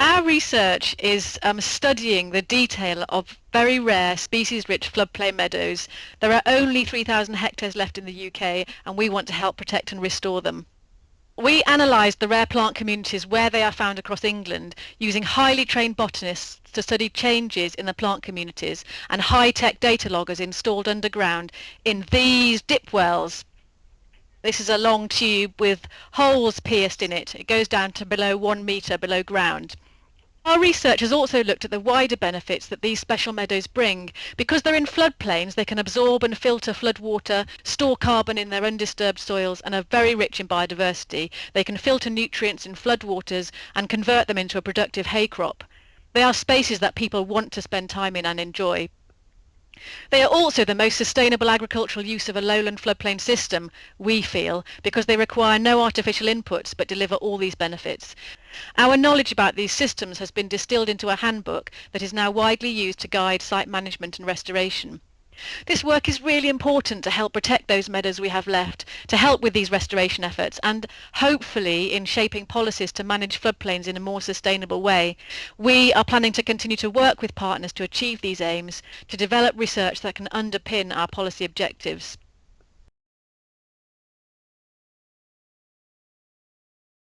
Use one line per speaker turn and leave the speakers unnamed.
Our research is um, studying the detail of very rare species-rich floodplain meadows. There are only 3,000 hectares left in the UK and we want to help protect and restore them. We analysed the rare plant communities where they are found across England using highly trained botanists to study changes in the plant communities and high-tech data loggers installed underground in these dip wells. This is a long tube with holes pierced in it. It goes down to below one metre below ground. Our research has also looked at the wider benefits that these special meadows bring. Because they're in floodplains, they can absorb and filter floodwater, store carbon in their undisturbed soils, and are very rich in biodiversity. They can filter nutrients in floodwaters and convert them into a productive hay crop. They are spaces that people want to spend time in and enjoy. They are also the most sustainable agricultural use of a lowland floodplain system, we feel, because they require no artificial inputs but deliver all these benefits. Our knowledge about these systems has been distilled into a handbook that is now widely used to guide site management and restoration. This work is really important to help protect those meadows we have left, to help with these restoration efforts and hopefully in shaping policies to manage floodplains in a more sustainable way. We are planning to continue to work with partners to achieve these aims, to develop research that can underpin our policy objectives.